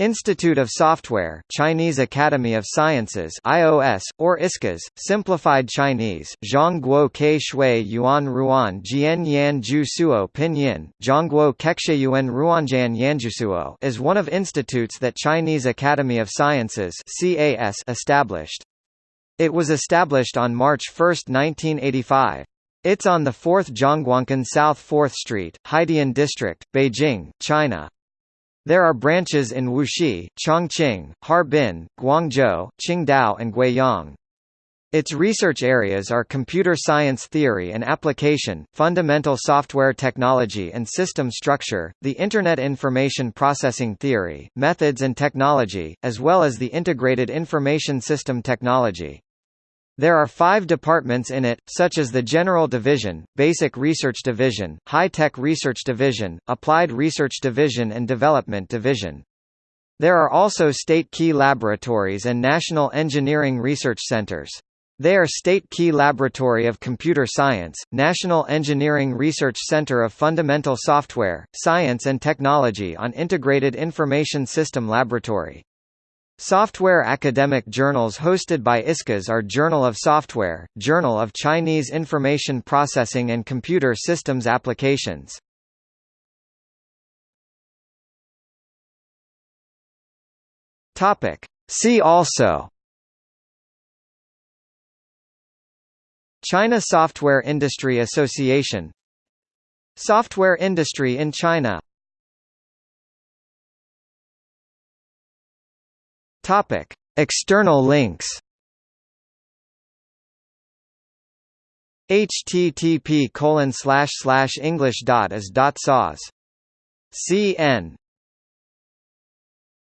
Institute of Software Chinese Academy of Sciences IOS, or ISCAS, Simplified Chinese, Zhongguo Ke Shui Yuan Ruan Jian Yan Ju Suo Pinyin, Zhongguo Kexueyuan Ruanjian Yanjiusuo is one of institutes that Chinese Academy of Sciences CAS established. It was established on March 1, 1985. It's on the 4th Zhongguancun South 4th Street, Haidian District, Beijing, China. There are branches in Wuxi, Chongqing, Harbin, Guangzhou, Qingdao and Guiyang. Its research areas are computer science theory and application, fundamental software technology and system structure, the Internet information processing theory, methods and technology, as well as the integrated information system technology. There are five departments in it, such as the General Division, Basic Research Division, High-Tech Research Division, Applied Research Division and Development Division. There are also state key laboratories and national engineering research centers. They are State Key Laboratory of Computer Science, National Engineering Research Center of Fundamental Software, Science and Technology on Integrated Information System Laboratory. Software academic journals hosted by ISCAS are Journal of Software, Journal of Chinese Information Processing and Computer Systems Applications. See also China Software Industry Association Software industry in China Topic: External links. http colon slash slash english dot is dot cas cn